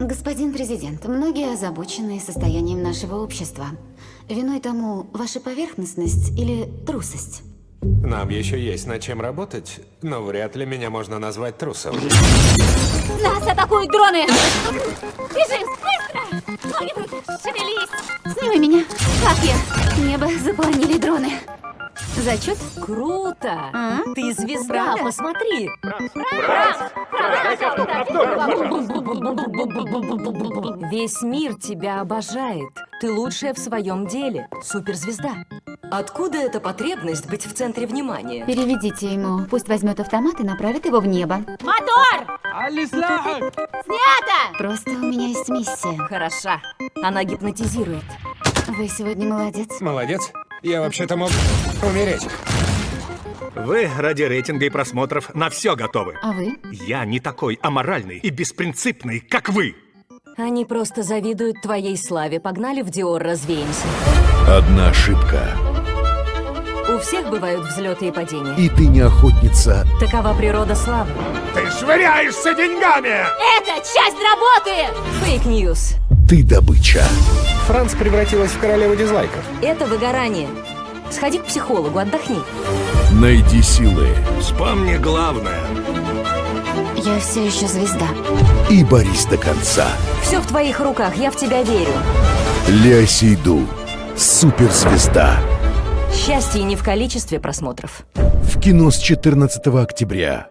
Господин президент, многие озабочены состоянием нашего общества. Виной тому ваша поверхностность или трусость? Нам еще есть над чем работать, но вряд ли меня можно назвать трусом. Нас атакуют дроны! Бежим, быстро! Руки, шевелись! Сними меня. Как я? Небо заполонили дроны. Зачет? Круто! А? Ты звезда, Правда? посмотри! Весь мир тебя обожает. Ты лучшая в своем деле. Суперзвезда. Откуда эта потребность быть в центре внимания? Переведите ему. Пусть возьмет автомат и направит его в небо. Мотор! Снято! Просто у меня есть миссия. Хороша. Она гипнотизирует. Вы сегодня молодец. Молодец. Я вообще-то мог умереть. Вы ради рейтинга и просмотров на все готовы. А вы? Я не такой аморальный и беспринципный, как вы. Они просто завидуют твоей славе. Погнали в Диор, развеемся. Одна ошибка, У всех бывают взлеты и падения. и ты не охотница. Такова природа славы. Ты швыряешься деньгами! Это часть работы! Fake news. Ты добыча. Франц превратилась в королеву дизлайков. Это выгорание. Сходи к психологу, отдохни. Найди силы Вспомни главное. Я все еще звезда. и борись до конца. Все в твоих руках, я в тебя верю. Лео Сейду. Суперзвезда. Счастье не в количестве просмотров. В кино с 14 октября.